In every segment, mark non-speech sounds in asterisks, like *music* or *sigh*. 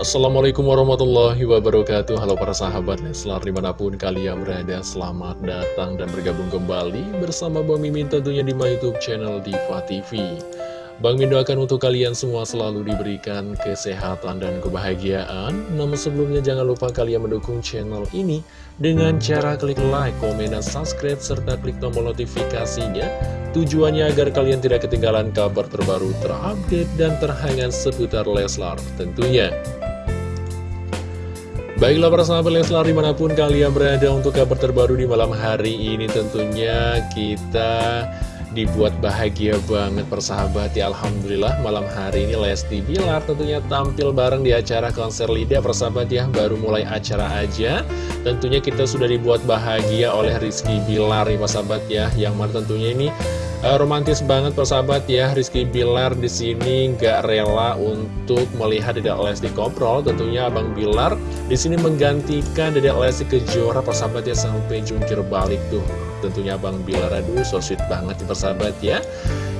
Assalamualaikum warahmatullahi wabarakatuh. Halo para sahabat Leslar di mana pun kalian berada Selamat datang dan bergabung kembali Bersama Bang Mimin tentunya di my youtube channel Diva TV Bang Min doakan untuk kalian semua selalu diberikan kesehatan dan kebahagiaan. Namun sebelumnya jangan lupa kalian mendukung channel ini Dengan cara klik like, komen, dan subscribe Serta klik tombol notifikasinya. Tujuannya agar kalian tidak ketinggalan kabar terbaru terupdate dan terhangat seputar Leslar tentunya Baiklah para sahabat Leslar di mana pun kalian berada untuk kabar terbaru di malam hari ini tentunya kita dibuat bahagia banget persahabat ya Alhamdulillah malam hari ini Lesti Bilar tentunya tampil bareng di acara konser Lida persahabat ya. Baru mulai acara aja tentunya kita sudah dibuat bahagia oleh Rizky Bilar nih persahabat ya. Yang mana tentunya ini uh, romantis banget persahabat ya. Rizky Bilar di sini nggak rela untuk melihat Dedek Lesti Koprol. Tentunya Abang Bilar di sini menggantikan Dedek Lesti Kejora persahabat ya sampai jungkir balik tuh. Tentunya Abang Bilar aduh so sweet banget nih persahabat ya.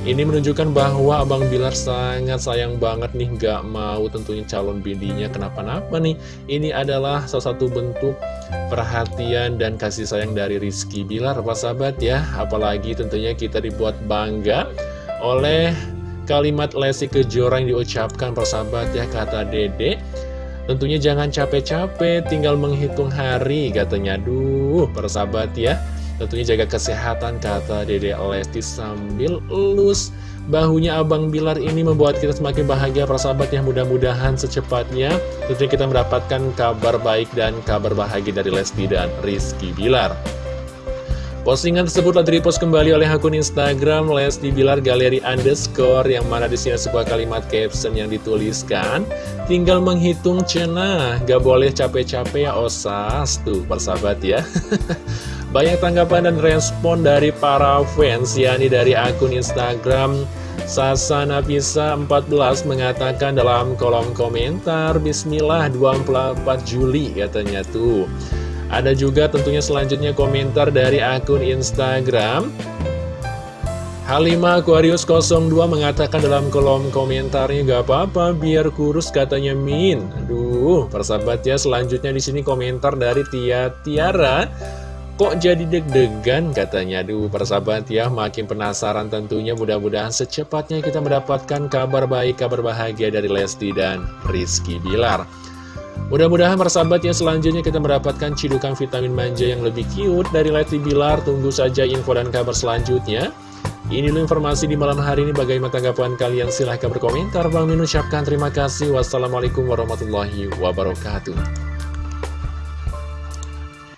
Ini menunjukkan bahwa Abang Bilar sangat sayang banget nih gak mau tentunya calon bidinya kenapa-napa nih? Ini adalah salah satu bentuk perhatian dan kasih sayang dari Rizky Bilar persahabat ya apalagi tentunya kita dibuat bangga oleh kalimat Lesti Kejora yang diucapkan persahabat ya kata Dede Tentunya jangan capek-capek, tinggal menghitung hari katanya. Duh, persahabat ya. Tentunya jaga kesehatan kata Dede Lesti sambil elus. Bahunya Abang Bilar ini membuat kita semakin bahagia persahabat yang mudah-mudahan secepatnya. Tentunya kita mendapatkan kabar baik dan kabar bahagia dari Lesti dan Rizky Bilar. Postingan tersebut telah direpost kembali oleh akun Instagram Lesti Bilar Galeri Underscore yang mana di sini sebuah kalimat caption yang dituliskan tinggal menghitung cena gak boleh capek-capek ya osas tuh persahabat ya *laughs* Banyak tanggapan dan respon dari para fans, yakni dari akun Instagram Sasa Nafisa 14 mengatakan dalam kolom komentar Bismillah 24 Juli katanya tuh Ada juga tentunya selanjutnya komentar dari akun Instagram Halimah Aquarius 02 mengatakan dalam kolom komentarnya gak apa-apa biar kurus katanya Min. Aduh, persahabat ya selanjutnya di sini komentar dari Tia Tiara Kok jadi deg-degan? Katanya. Duh persahabat ya makin penasaran tentunya. Mudah-mudahan secepatnya kita mendapatkan kabar baik kabar bahagia dari Lesti dan Rizky Bilar. Mudah-mudahan persahabat yang selanjutnya kita mendapatkan cidukan vitamin manja yang lebih cute dari Lesti Bilar. Tunggu saja info dan kabar selanjutnya. Ini dulu informasi di malam hari ini. Bagaimana tanggapan kalian? Silahkan berkomentar. Bang Min ucapkan terima kasih. Wassalamualaikum warahmatullahi wabarakatuh